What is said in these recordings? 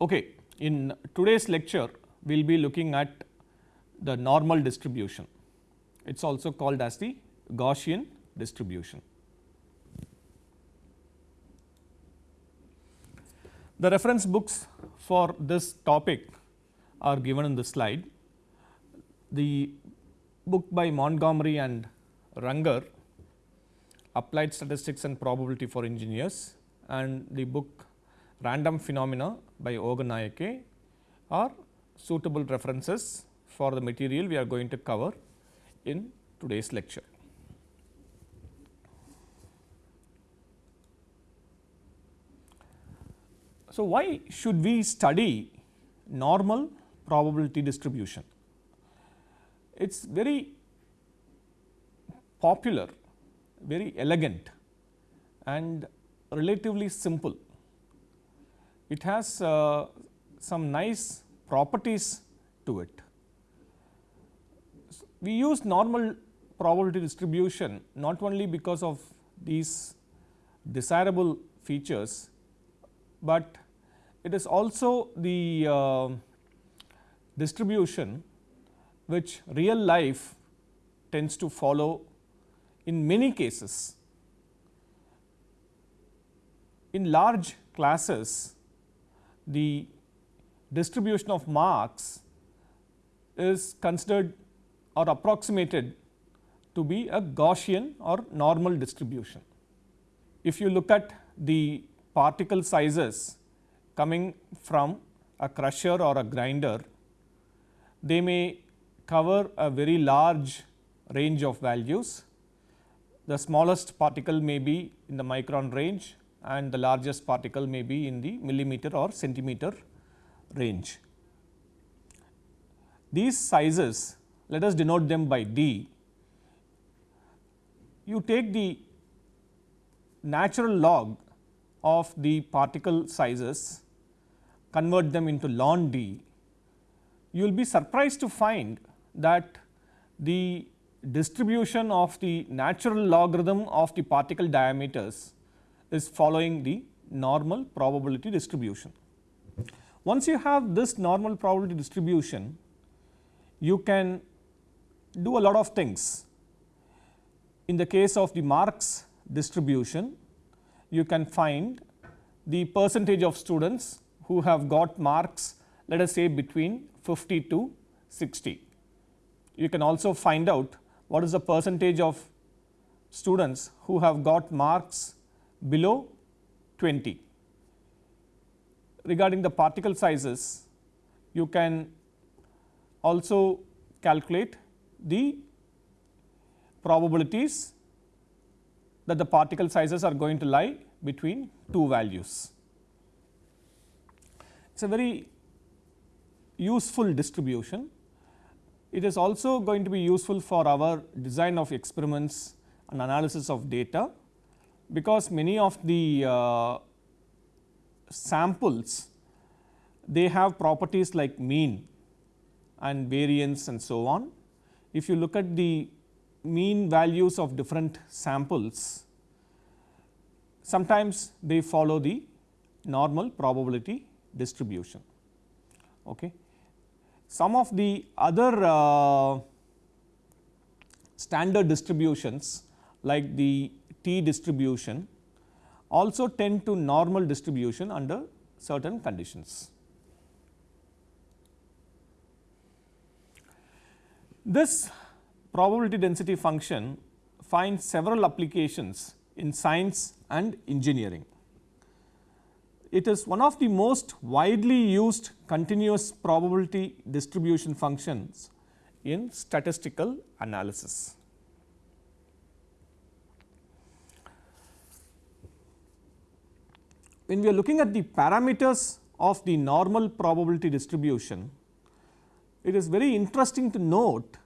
Okay. In today's lecture, we will be looking at the normal distribution. It is also called as the Gaussian distribution. The reference books for this topic are given in the slide. The book by Montgomery and Runger applied statistics and probability for engineers and the book random phenomena by Ogunnaike are suitable references for the material we are going to cover in today's lecture. So, why should we study normal probability distribution? It is very popular, very elegant and relatively simple. It has uh, some nice properties to it. We use normal probability distribution not only because of these desirable features, but it is also the uh, distribution which real life tends to follow in many cases. In large classes, the distribution of marks is considered or approximated to be a Gaussian or normal distribution. If you look at the particle sizes coming from a crusher or a grinder, they may cover a very large range of values. The smallest particle may be in the micron range and the largest particle may be in the millimeter or centimeter range. These sizes let us denote them by d. You take the natural log of the particle sizes convert them into ln d, you will be surprised to find that the distribution of the natural logarithm of the particle diameters is following the normal probability distribution. Once you have this normal probability distribution, you can do a lot of things. In the case of the marks distribution, you can find the percentage of students who have got marks let us say between 50 to 60. You can also find out what is the percentage of students who have got marks below 20. Regarding the particle sizes, you can also calculate the probabilities that the particle sizes are going to lie between two values. It is a very useful distribution. It is also going to be useful for our design of experiments and analysis of data, because many of the uh, samples they have properties like mean and variance and so on. If you look at the mean values of different samples, sometimes they follow the normal probability distribution. Okay. Some of the other uh, standard distributions like the t distribution also tend to normal distribution under certain conditions. This probability density function finds several applications in science and engineering. It is one of the most widely used continuous probability distribution functions in statistical analysis. When we are looking at the parameters of the normal probability distribution, it is very interesting to note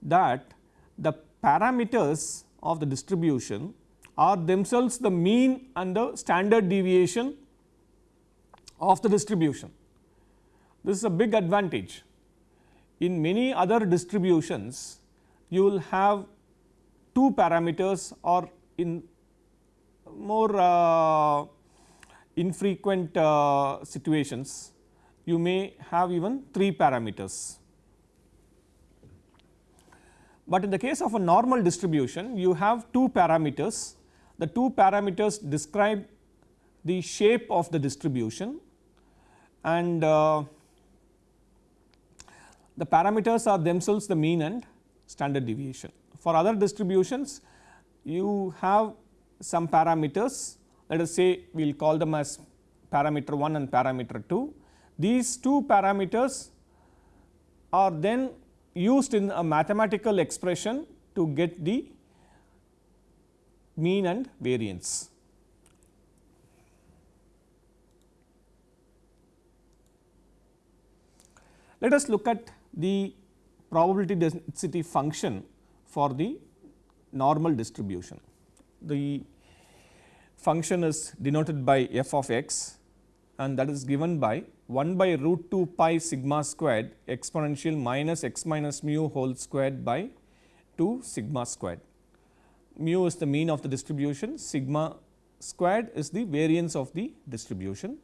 that the parameters of the distribution are themselves the mean and the standard deviation of the distribution. This is a big advantage. In many other distributions, you will have two parameters or in more uh, infrequent uh, situations, you may have even 3 parameters. But in the case of a normal distribution, you have two parameters. The two parameters describe the shape of the distribution and uh, the parameters are themselves the mean and standard deviation. For other distributions, you have some parameters let us say we will call them as parameter 1 and parameter 2. These two parameters are then used in a mathematical expression to get the mean and variance. Let us look at the probability density function for the normal distribution. The function is denoted by f of x and that is given by 1 by root 2 pi sigma squared exponential minus x minus mu whole squared by 2 sigma squared. Mu is the mean of the distribution, sigma squared is the variance of the distribution.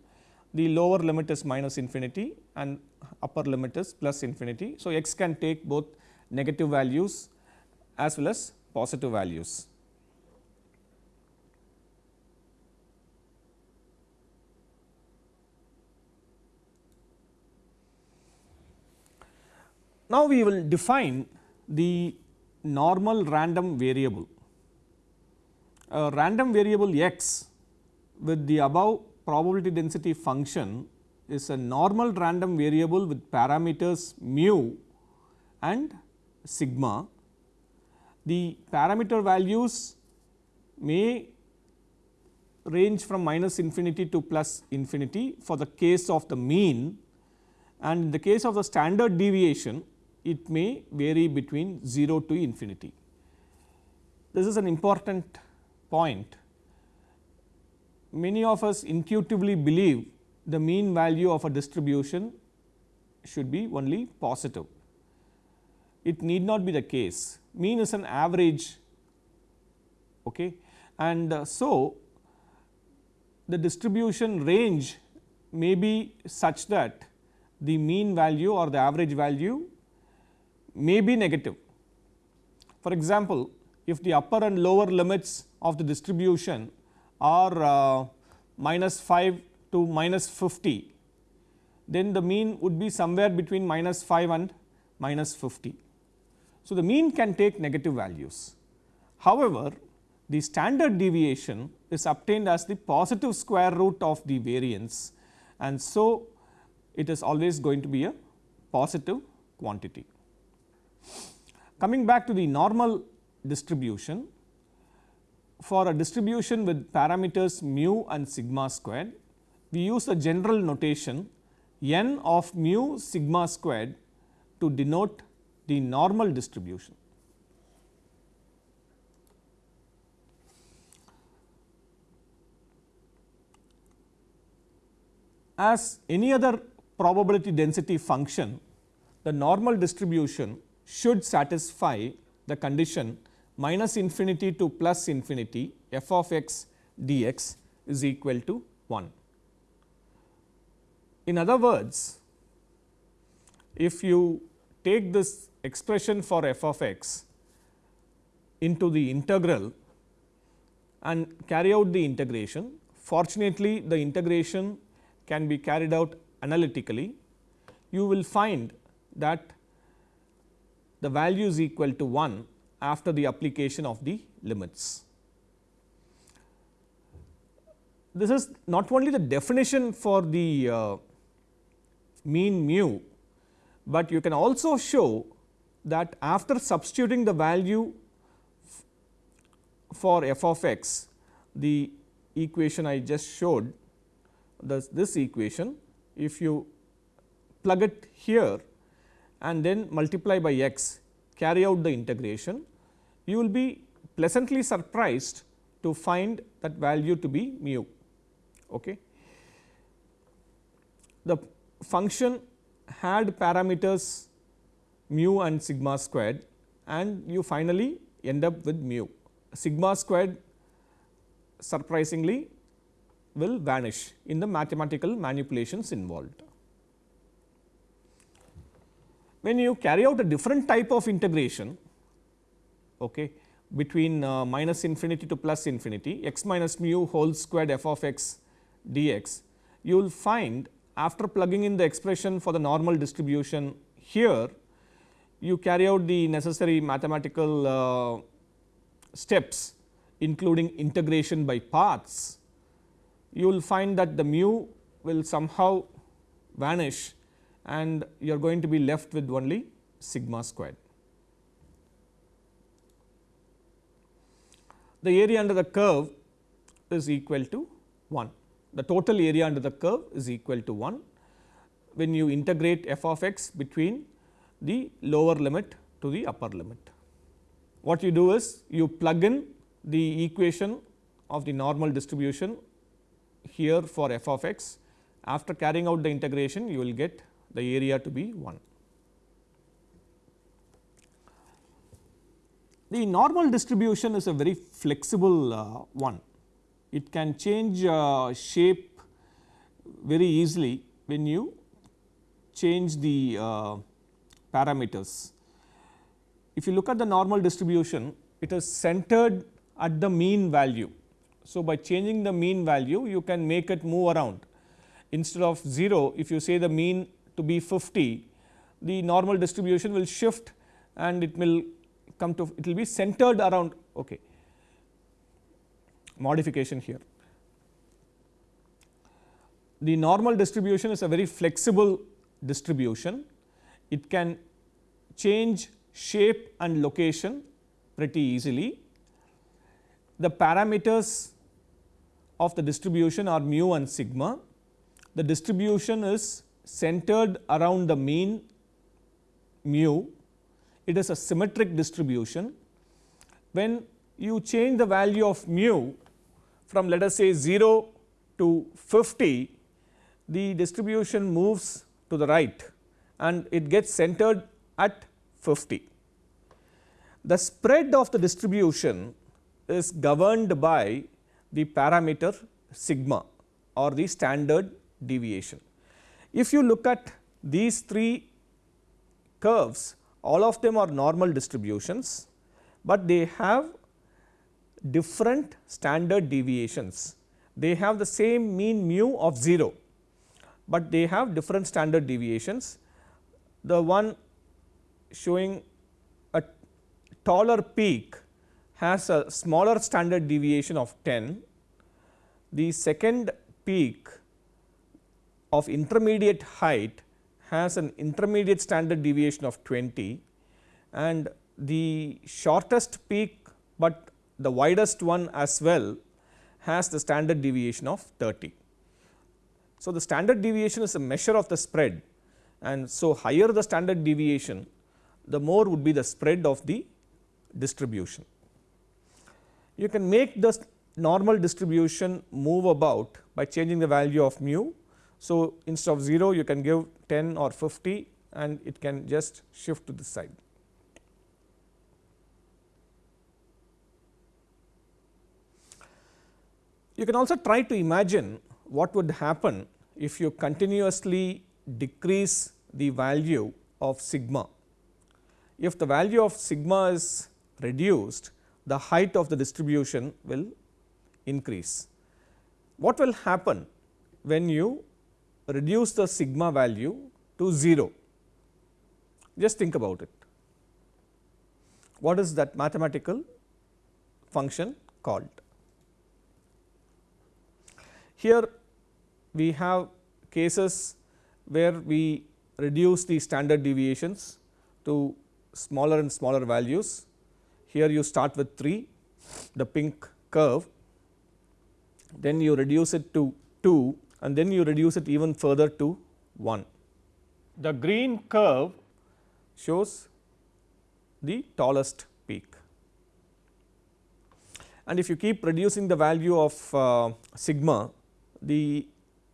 The lower limit is minus infinity and upper limit is plus infinity. So, x can take both negative values as well as positive values. Now, we will define the normal random variable. A random variable x with the above probability density function is a normal random variable with parameters mu and sigma. The parameter values may range from minus infinity to plus infinity for the case of the mean and in the case of the standard deviation it may vary between 0 to infinity. This is an important point. Many of us intuitively believe the mean value of a distribution should be only positive. It need not be the case. Mean is an average okay. and uh, so the distribution range may be such that the mean value or the average value may be negative. For example, if the upper and lower limits of the distribution are uh, minus 5 to minus 50, then the mean would be somewhere between minus 5 and minus 50. So, the mean can take negative values. However, the standard deviation is obtained as the positive square root of the variance and so it is always going to be a positive quantity. Coming back to the normal distribution, for a distribution with parameters mu and sigma squared, we use a general notation n of mu sigma squared to denote the normal distribution. As any other probability density function, the normal distribution should satisfy the condition minus infinity to plus infinity f of x dx is equal to 1. In other words, if you take this expression for f of x into the integral and carry out the integration, fortunately the integration can be carried out analytically, you will find that the value is equal to 1 after the application of the limits. This is not only the definition for the uh, mean mu, but you can also show that after substituting the value for f of x, the equation I just showed this, this equation, if you plug it here and then multiply by x carry out the integration, you will be pleasantly surprised to find that value to be mu. Okay. The function had parameters mu and sigma squared and you finally end up with mu. Sigma squared surprisingly will vanish in the mathematical manipulations involved. When you carry out a different type of integration okay, between uh, minus infinity to plus infinity x minus mu whole squared f of x dx, you will find after plugging in the expression for the normal distribution here, you carry out the necessary mathematical uh, steps including integration by parts, you will find that the mu will somehow vanish and you are going to be left with only sigma squared. The area under the curve is equal to 1. The total area under the curve is equal to 1 when you integrate f of x between the lower limit to the upper limit. What you do is you plug in the equation of the normal distribution here for f of x. After carrying out the integration, you will get the area to be 1. The normal distribution is a very flexible uh, one. It can change uh, shape very easily when you change the uh, parameters. If you look at the normal distribution, it is centered at the mean value. So, by changing the mean value, you can make it move around. Instead of 0, if you say the mean to be 50, the normal distribution will shift and it will come to it will be centered around okay modification here. The normal distribution is a very flexible distribution. It can change shape and location pretty easily. The parameters of the distribution are mu and sigma. The distribution is centered around the mean mu it is a symmetric distribution. When you change the value of mu from let us say 0 to 50, the distribution moves to the right and it gets centered at 50. The spread of the distribution is governed by the parameter sigma or the standard deviation. If you look at these three curves all of them are normal distributions, but they have different standard deviations. They have the same mean mu of 0, but they have different standard deviations. The one showing a taller peak has a smaller standard deviation of 10. The second peak of intermediate height has an intermediate standard deviation of 20 and the shortest peak, but the widest one as well has the standard deviation of 30. So, the standard deviation is a measure of the spread and so higher the standard deviation the more would be the spread of the distribution. You can make the normal distribution move about by changing the value of mu so, instead of 0 you can give 10 or 50 and it can just shift to this side. You can also try to imagine what would happen if you continuously decrease the value of sigma. If the value of sigma is reduced, the height of the distribution will increase. What will happen when you reduce the sigma value to 0. Just think about it. What is that mathematical function called? Here we have cases where we reduce the standard deviations to smaller and smaller values. Here you start with 3, the pink curve, then you reduce it to 2 and then you reduce it even further to 1. The green curve shows the tallest peak and if you keep reducing the value of uh, sigma the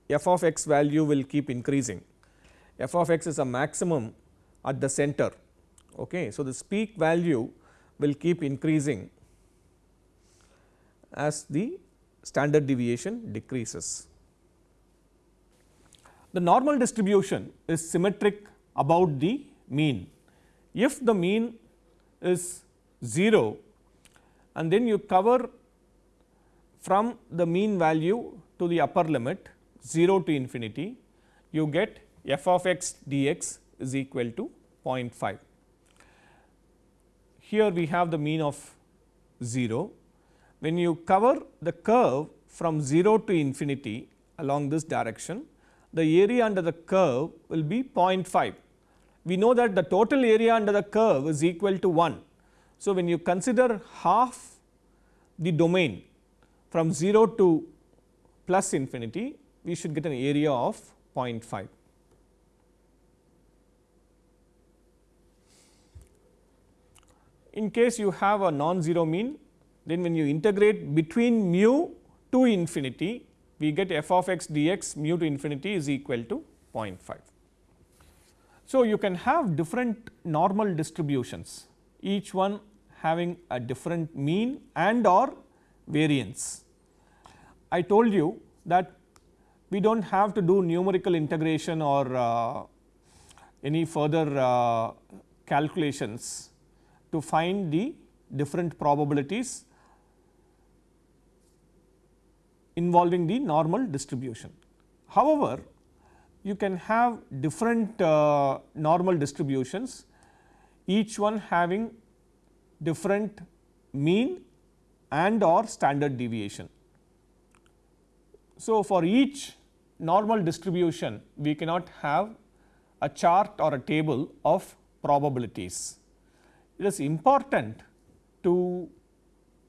f of x value will keep increasing. f of x is a maximum at the center. Okay. So, this peak value will keep increasing as the standard deviation decreases. The normal distribution is symmetric about the mean. If the mean is 0 and then you cover from the mean value to the upper limit 0 to infinity, you get f of x dx is equal to 0.5. Here we have the mean of 0. When you cover the curve from 0 to infinity along this direction, the area under the curve will be 0.5. We know that the total area under the curve is equal to 1. So, when you consider half the domain from 0 to plus infinity, we should get an area of 0.5. In case you have a non-zero mean, then when you integrate between mu to infinity, we get f of x dx mu to infinity is equal to 0.5. So, you can have different normal distributions, each one having a different mean and or variance. I told you that we do not have to do numerical integration or uh, any further uh, calculations to find the different probabilities involving the normal distribution. However, you can have different uh, normal distributions, each one having different mean and or standard deviation. So, for each normal distribution, we cannot have a chart or a table of probabilities. It is important to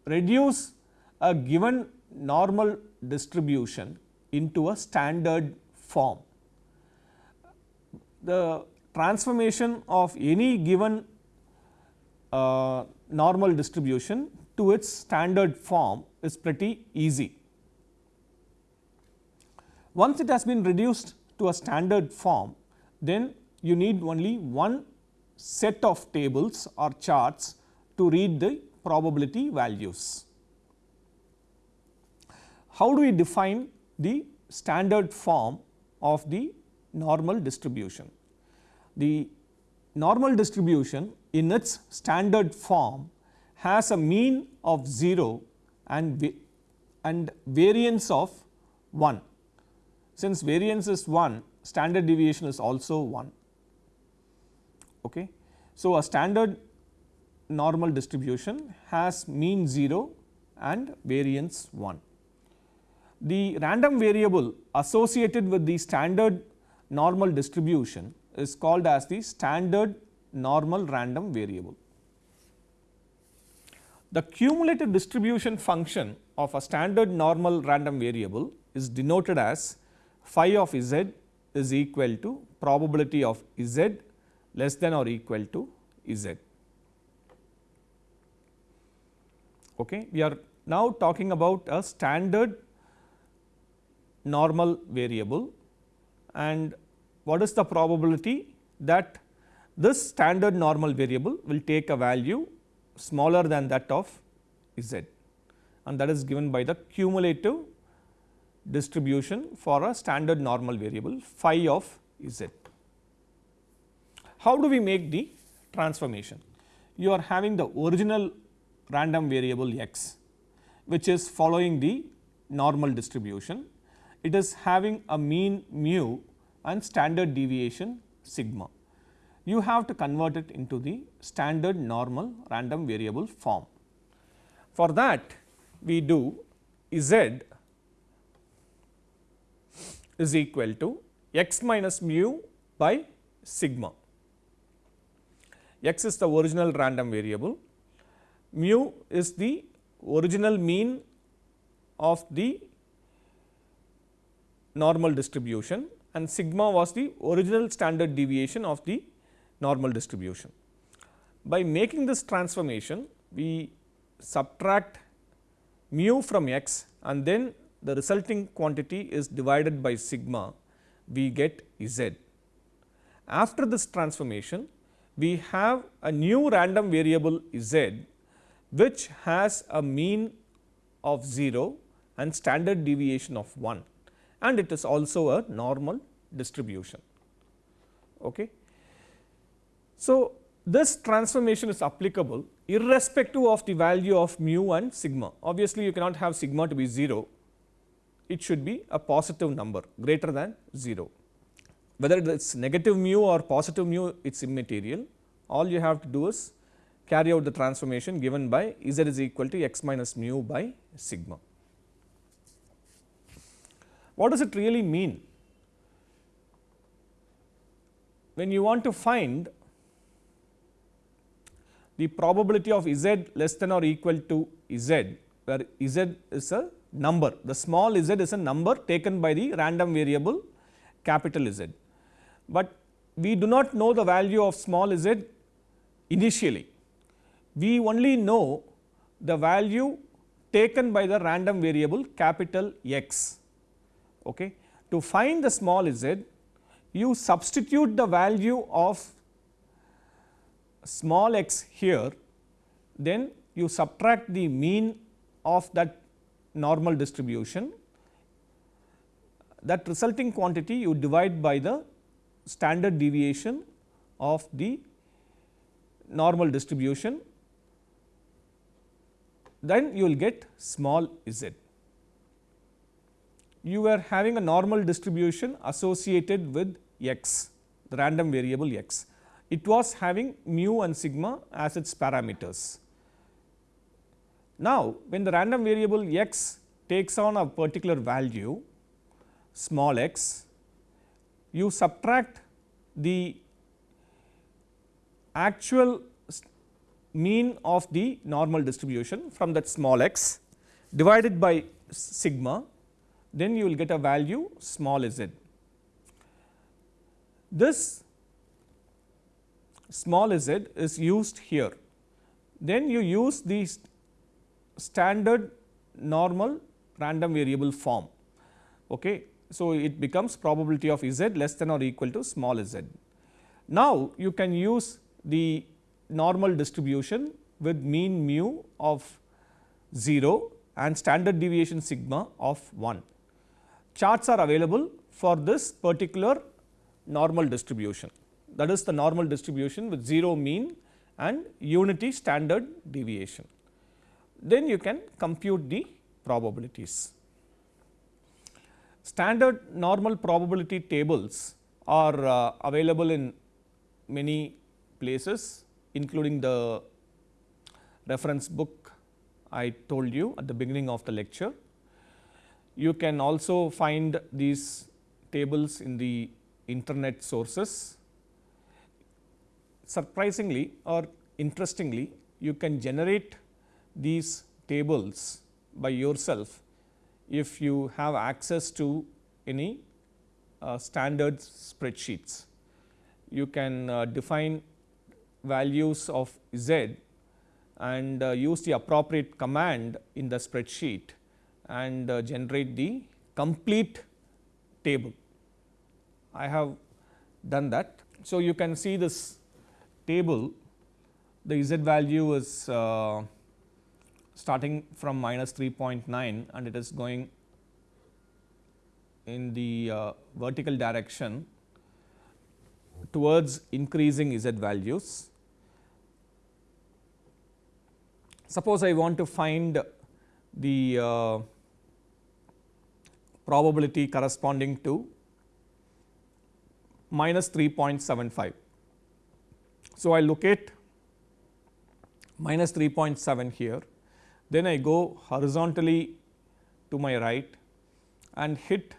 reduce a given normal distribution into a standard form. The transformation of any given uh, normal distribution to its standard form is pretty easy. Once it has been reduced to a standard form, then you need only one set of tables or charts to read the probability values. How do we define the standard form of the normal distribution? The normal distribution in its standard form has a mean of 0 and, and variance of 1. Since variance is 1, standard deviation is also 1. Okay. So, a standard normal distribution has mean 0 and variance 1 the random variable associated with the standard normal distribution is called as the standard normal random variable. The cumulative distribution function of a standard normal random variable is denoted as phi of z is equal to probability of z less than or equal to z. Okay. We are now talking about a standard normal variable and what is the probability that this standard normal variable will take a value smaller than that of z and that is given by the cumulative distribution for a standard normal variable phi of z. How do we make the transformation? You are having the original random variable x which is following the normal distribution it is having a mean mu and standard deviation sigma. You have to convert it into the standard normal random variable form. For that we do z is equal to x minus mu by sigma. x is the original random variable, mu is the original mean of the normal distribution and sigma was the original standard deviation of the normal distribution. By making this transformation, we subtract mu from x and then the resulting quantity is divided by sigma, we get z. After this transformation, we have a new random variable z which has a mean of 0 and standard deviation of 1 and it is also a normal distribution. Okay. So, this transformation is applicable irrespective of the value of mu and sigma. Obviously, you cannot have sigma to be 0, it should be a positive number greater than 0. Whether it is negative mu or positive mu, it is immaterial. All you have to do is carry out the transformation given by z is equal to x minus mu by sigma. What does it really mean? When you want to find the probability of z less than or equal to z, where z is a number, the small z is a number taken by the random variable capital Z. But we do not know the value of small z initially, we only know the value taken by the random variable capital X. Okay. To find the small z, you substitute the value of small x here, then you subtract the mean of that normal distribution. That resulting quantity you divide by the standard deviation of the normal distribution, then you will get small z. You were having a normal distribution associated with x, the random variable x. It was having mu and sigma as its parameters. Now, when the random variable x takes on a particular value small x, you subtract the actual mean of the normal distribution from that small x divided by sigma, then you will get a value small z. This small z is used here. Then you use the standard normal random variable form. Okay. So, it becomes probability of z less than or equal to small z. Now, you can use the normal distribution with mean mu of 0 and standard deviation sigma of 1. Charts are available for this particular normal distribution that is the normal distribution with 0 mean and unity standard deviation. Then you can compute the probabilities. Standard normal probability tables are uh, available in many places including the reference book I told you at the beginning of the lecture. You can also find these tables in the internet sources. Surprisingly or interestingly, you can generate these tables by yourself if you have access to any uh, standard spreadsheets. You can uh, define values of z and uh, use the appropriate command in the spreadsheet and uh, generate the complete table. I have done that. So, you can see this table the z value is uh, starting from minus 3.9 and it is going in the uh, vertical direction towards increasing z values Suppose I want to find the uh, probability corresponding to minus 3.75. So, I locate minus 3.7 here, then I go horizontally to my right and hit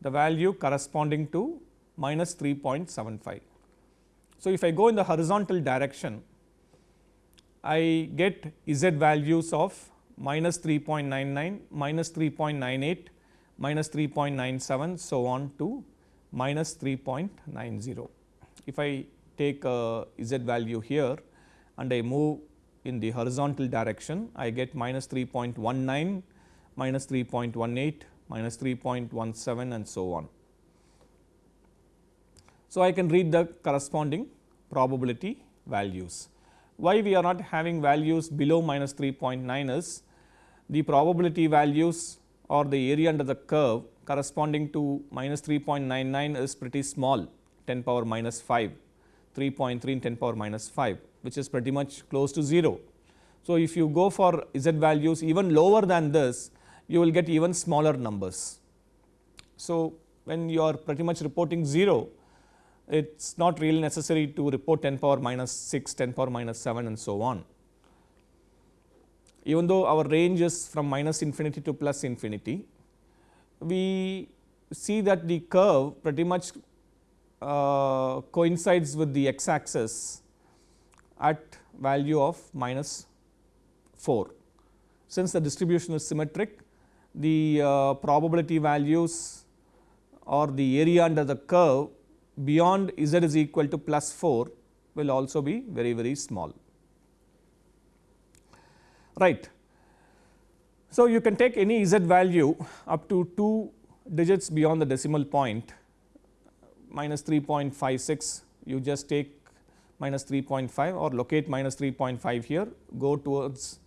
the value corresponding to minus 3.75. So, if I go in the horizontal direction, I get z values of minus 3.99, minus 3.98, minus 3.97 so on to minus 3.90. If I take a z value here and I move in the horizontal direction, I get minus 3.19, minus 3.18, minus 3.17 and so on. So, I can read the corresponding probability values. Why we are not having values below minus 3.9 is the probability values or the area under the curve corresponding to minus 3.99 is pretty small 10 power minus 5, 3.3 in 10 power minus 5 which is pretty much close to 0. So, if you go for z values even lower than this you will get even smaller numbers. So, when you are pretty much reporting 0 it is not really necessary to report 10 power minus 6, 10 power minus 7 and so on. Even though our range is from minus infinity to plus infinity, we see that the curve pretty much uh, coincides with the x axis at value of minus 4. Since the distribution is symmetric, the uh, probability values or the area under the curve beyond z is equal to plus 4 will also be very very small. Right. So, you can take any z value up to 2 digits beyond the decimal point minus 3.56 you just take minus 3.5 or locate minus 3.5 here go towards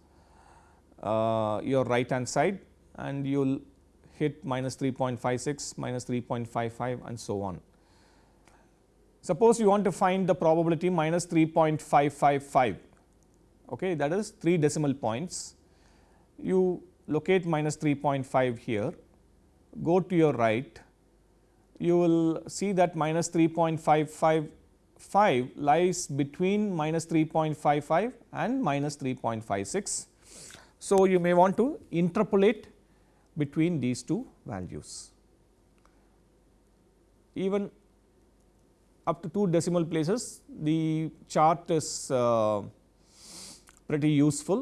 uh, your right hand side and you will hit minus 3.56 minus 3.55 and so on. Suppose you want to find the probability minus 3.555 okay, that is 3 decimal points. You locate minus 3.5 here, go to your right, you will see that minus 3.555 lies between minus 3.55 and minus 3.56. So, you may want to interpolate between these two values. Even up to 2 decimal places the chart is uh, pretty useful,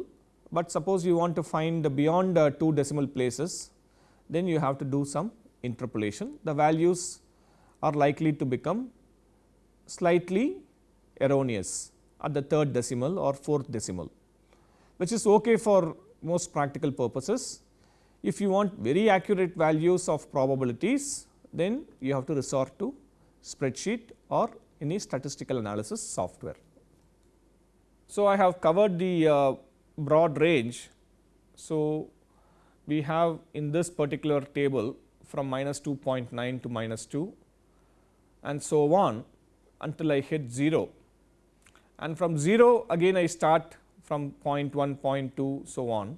but suppose you want to find beyond uh, 2 decimal places then you have to do some interpolation. The values are likely to become slightly erroneous at the third decimal or fourth decimal, which is okay for most practical purposes. If you want very accurate values of probabilities, then you have to resort to spreadsheet or any statistical analysis software. So, I have covered the uh, broad range. So, we have in this particular table from minus 2.9 to minus 2 and so on until I hit 0 and from 0 again I start from 0 0.1, 0 0.2 so on.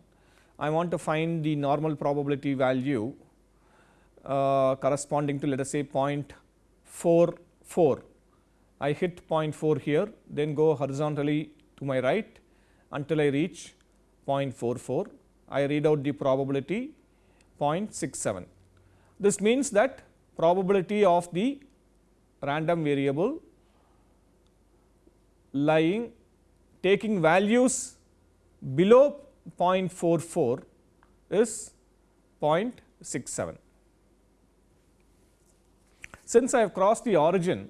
I want to find the normal probability value uh, corresponding to let us say 0.44. I hit 0.4 here then go horizontally to my right until I reach 0.44. I read out the probability 0.67. This means that probability of the random variable lying taking values below 0.44 is 0.67. Since I have crossed the origin,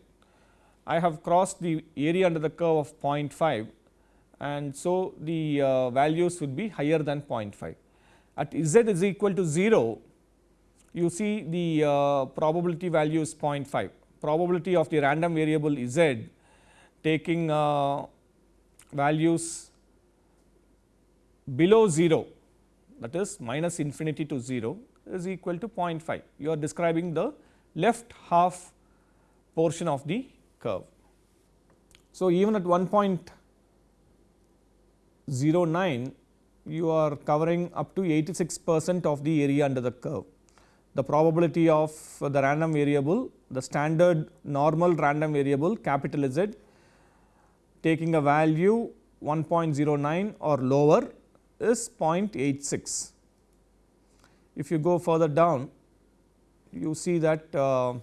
I have crossed the area under the curve of 0.5 and so the uh, values would be higher than 0.5. At z is equal to 0, you see the uh, probability value is 0.5. Probability of the random variable z taking uh, values below 0 that is minus infinity to 0 is equal to 0.5. You are describing the left half portion of the curve. So, even at 1.09 you are covering up to 86 percent of the area under the curve. The probability of the random variable, the standard normal random variable capital Z taking a value 1.09 or lower is 0.86. If you go further down, you see that uh,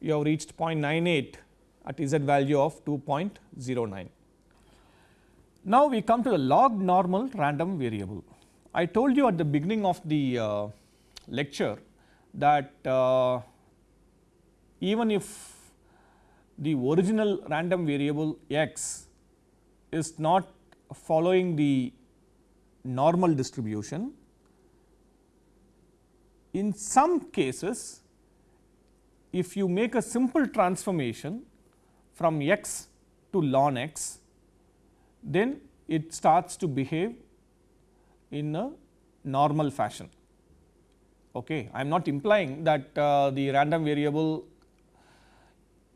you have reached 0.98 at z value of 2.09. Now, we come to the log normal random variable. I told you at the beginning of the uh, lecture that uh, even if the original random variable x is not following the normal distribution, in some cases if you make a simple transformation from x to ln x, then it starts to behave in a normal fashion. Okay. I am not implying that uh, the random variable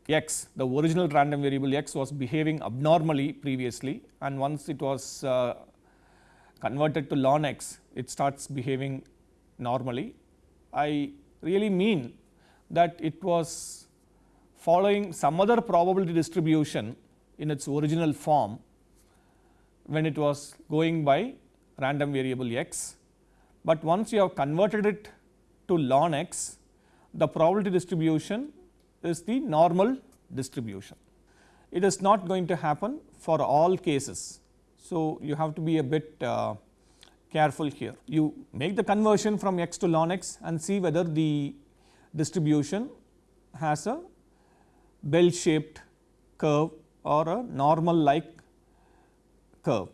x, the original random variable x was behaving abnormally previously and once it was uh, converted to ln x, it starts behaving normally. I really mean that it was following some other probability distribution in its original form when it was going by random variable x, but once you have converted it to ln x, the probability distribution is the normal distribution. It is not going to happen for all cases. So, you have to be a bit uh, careful here. You make the conversion from x to ln x and see whether the distribution has a bell shaped curve or a normal like curve.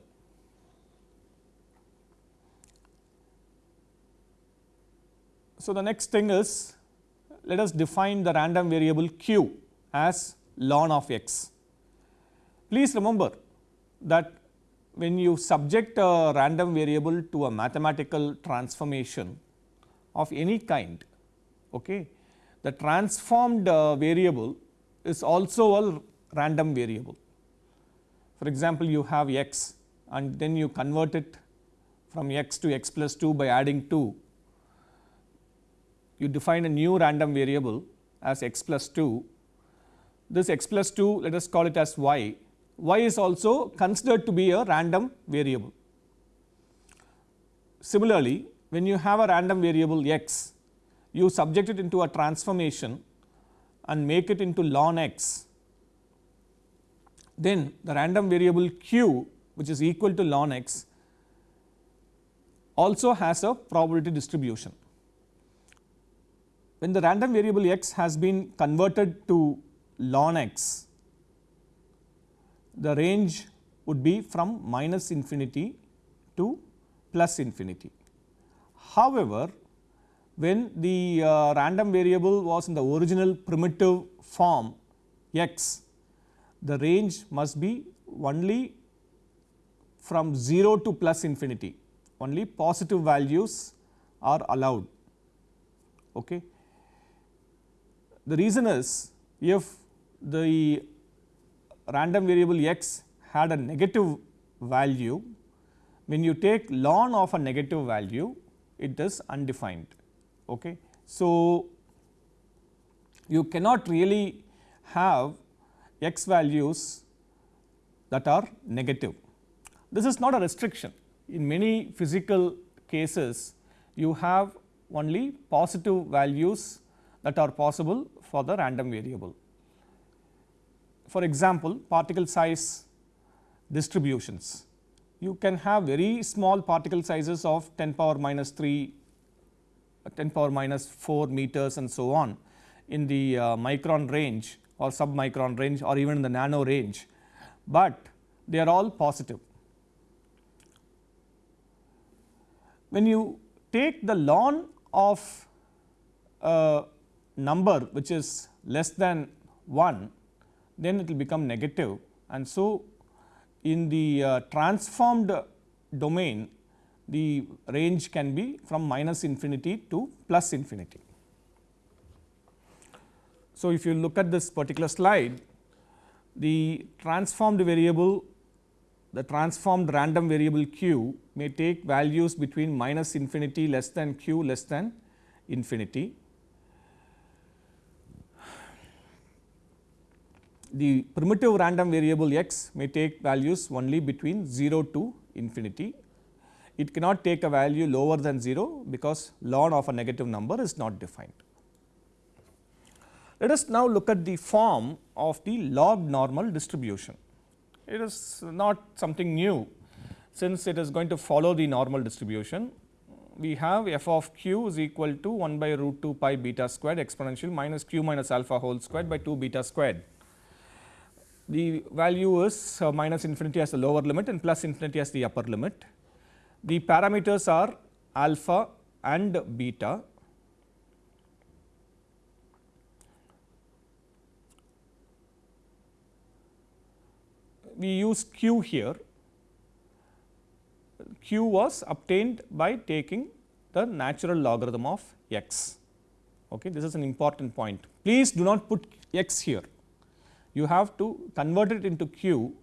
So, the next thing is let us define the random variable q as ln of x. Please remember that when you subject a random variable to a mathematical transformation of any kind, okay, the transformed uh, variable is also a random variable. For example, you have x and then you convert it from x to x plus 2 by adding 2. You define a new random variable as x plus 2 this x plus 2 let us call it as y, y is also considered to be a random variable. Similarly, when you have a random variable x, you subject it into a transformation and make it into ln x, then the random variable q which is equal to ln x also has a probability distribution. When the random variable x has been converted to ln x, the range would be from minus infinity to plus infinity. However, when the uh, random variable was in the original primitive form x, the range must be only from 0 to plus infinity, only positive values are allowed. Okay. The reason is if the random variable x had a negative value, when you take ln of a negative value, it is undefined. Okay. So, you cannot really have x values that are negative. This is not a restriction. In many physical cases, you have only positive values that are possible for the random variable for example, particle size distributions. You can have very small particle sizes of 10 power minus 3, 10 power minus 4 meters and so on in the uh, micron range or submicron range or even in the nano range, but they are all positive. When you take the ln of a number which is less than 1 then it will become negative and so in the uh, transformed domain the range can be from minus infinity to plus infinity. So, if you look at this particular slide the transformed variable the transformed random variable q may take values between minus infinity less than q less than infinity the primitive random variable x may take values only between 0 to infinity. It cannot take a value lower than 0 because ln of a negative number is not defined. Let us now look at the form of the log normal distribution. It is not something new since it is going to follow the normal distribution. We have f of q is equal to 1 by root 2 pi beta squared exponential minus q minus alpha whole squared by 2 beta squared the value is uh, minus infinity as the lower limit and plus infinity as the upper limit. The parameters are alpha and beta. We use q here, q was obtained by taking the natural logarithm of x. Okay. This is an important point. Please do not put x here. You have to convert it into q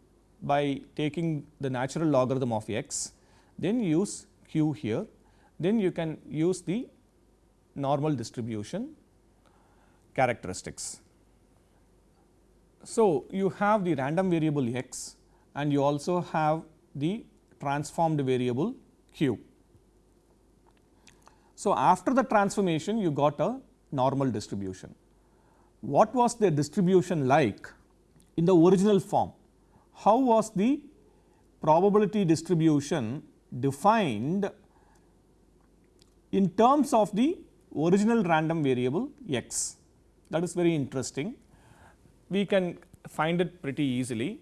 by taking the natural logarithm of x, then use q here, then you can use the normal distribution characteristics. So, you have the random variable x and you also have the transformed variable q. So, after the transformation you got a normal distribution. What was the distribution like in the original form? How was the probability distribution defined in terms of the original random variable x? That is very interesting. We can find it pretty easily.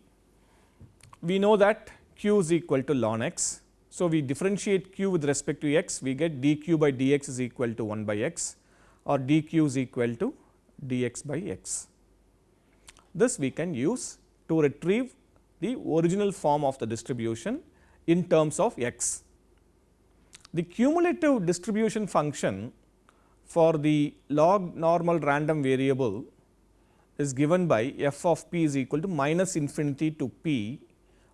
We know that q is equal to ln x. So, we differentiate q with respect to x, we get dq by dx is equal to 1 by x or dq is equal to dx by x. This we can use to retrieve the original form of the distribution in terms of x. The cumulative distribution function for the log normal random variable is given by f of p is equal to minus infinity to p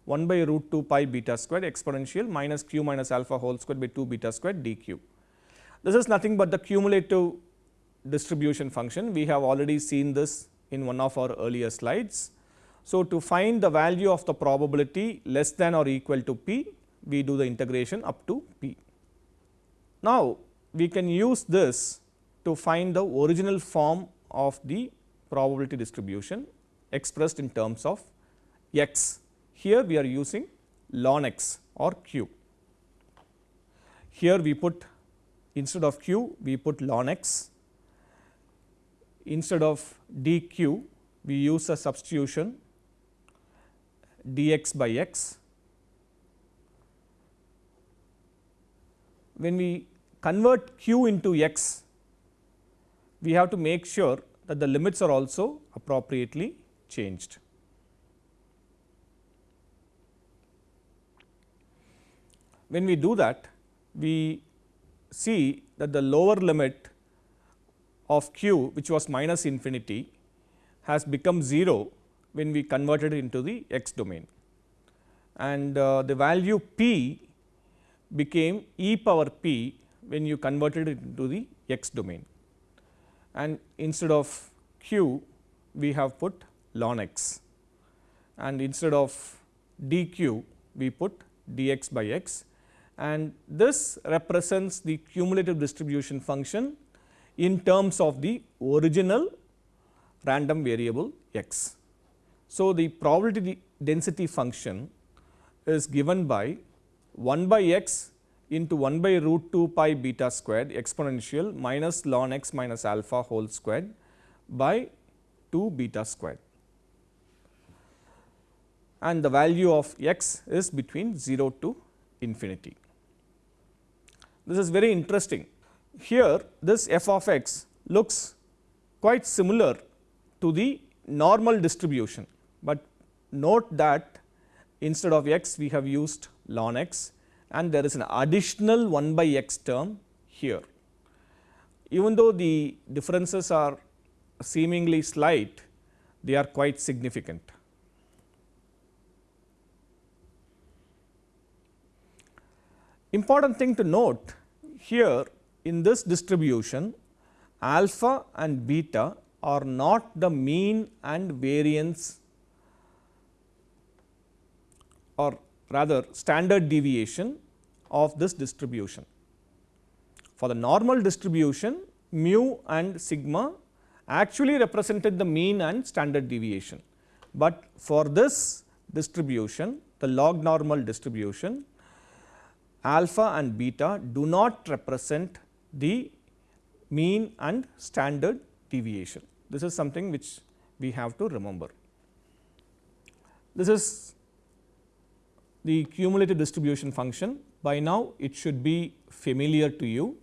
1 by root 2 pi beta square exponential minus q minus alpha whole square by 2 beta square dq. This is nothing but the cumulative distribution function. We have already seen this in one of our earlier slides. So, to find the value of the probability less than or equal to p, we do the integration up to p. Now, we can use this to find the original form of the probability distribution expressed in terms of x. Here we are using ln x or q. Here we put instead of q, we put ln x instead of dq we use a substitution dx by x. When we convert q into x, we have to make sure that the limits are also appropriately changed. When we do that, we see that the lower limit of q which was minus infinity has become 0 when we converted it into the x domain and uh, the value p became e power p when you converted it into the x domain and instead of q we have put ln x and instead of dq we put dx by x and this represents the cumulative distribution function in terms of the original random variable x. So, the probability density function is given by 1 by x into 1 by root 2 pi beta squared exponential minus ln x minus alpha whole squared by 2 beta squared. And the value of x is between 0 to infinity. This is very interesting. Here this f of x looks quite similar to the normal distribution, but note that instead of x we have used ln x and there is an additional 1 by x term here. Even though the differences are seemingly slight, they are quite significant. Important thing to note here in this distribution alpha and beta are not the mean and variance or rather standard deviation of this distribution. For the normal distribution mu and sigma actually represented the mean and standard deviation, but for this distribution the log normal distribution alpha and beta do not represent the mean and standard deviation. This is something which we have to remember. This is the cumulative distribution function. By now, it should be familiar to you.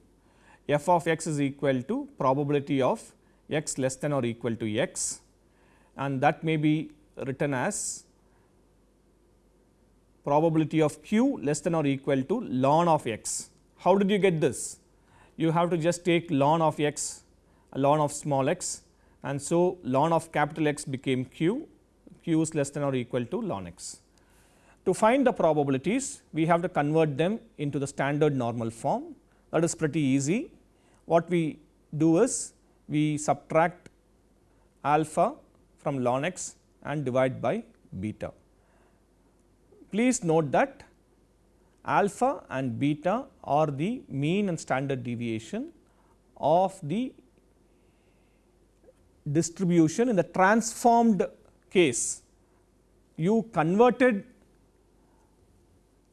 f of x is equal to probability of x less than or equal to x and that may be written as probability of q less than or equal to ln of x. How did you get this? You have to just take ln of x ln of small x and so ln of capital X became q, q is less than or equal to ln x. To find the probabilities we have to convert them into the standard normal form that is pretty easy. What we do is we subtract alpha from ln x and divide by beta. Please note that alpha and beta are the mean and standard deviation of the distribution in the transformed case. You converted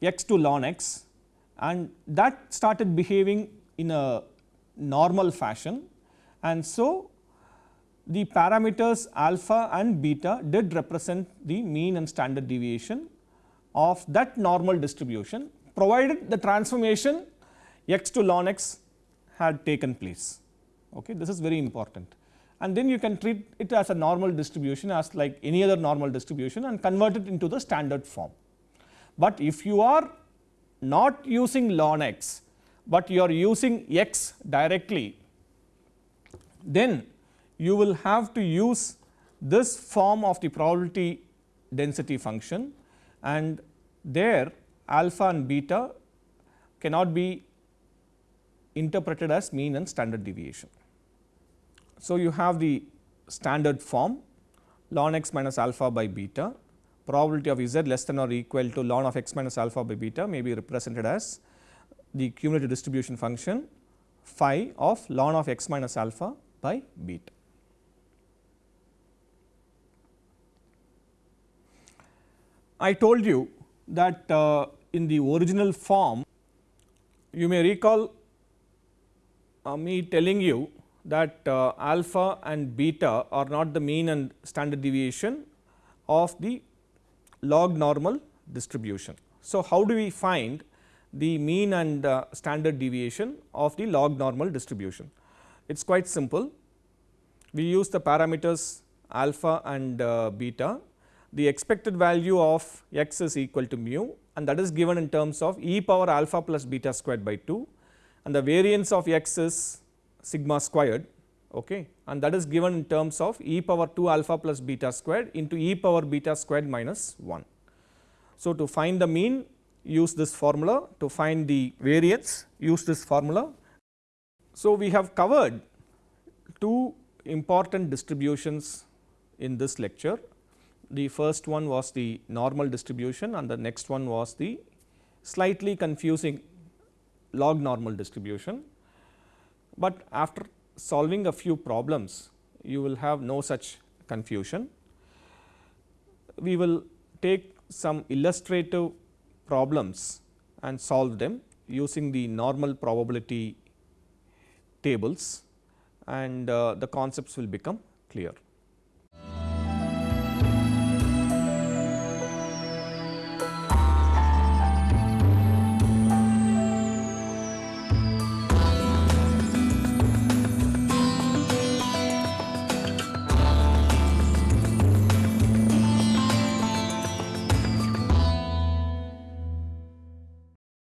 x to ln x and that started behaving in a normal fashion and so the parameters alpha and beta did represent the mean and standard deviation of that normal distribution provided the transformation x to ln x had taken place. Okay. This is very important and then you can treat it as a normal distribution as like any other normal distribution and convert it into the standard form. But if you are not using ln x, but you are using x directly, then you will have to use this form of the probability density function and there alpha and beta cannot be interpreted as mean and standard deviation. So, you have the standard form ln x minus alpha by beta probability of z less than or equal to ln of x minus alpha by beta may be represented as the cumulative distribution function phi of ln of x minus alpha by beta. I told you that uh, in the original form you may recall uh, me telling you that uh, alpha and beta are not the mean and standard deviation of the log normal distribution. So, how do we find the mean and uh, standard deviation of the log normal distribution? It is quite simple. We use the parameters alpha and uh, beta. The expected value of x is equal to mu and that is given in terms of e power alpha plus beta squared by 2 and the variance of x is sigma squared okay, and that is given in terms of e power 2 alpha plus beta squared into e power beta squared minus 1. So, to find the mean use this formula, to find the variance use this formula. So, we have covered two important distributions in this lecture. The first one was the normal distribution and the next one was the slightly confusing log normal distribution. But after solving a few problems you will have no such confusion. We will take some illustrative problems and solve them using the normal probability tables and uh, the concepts will become clear.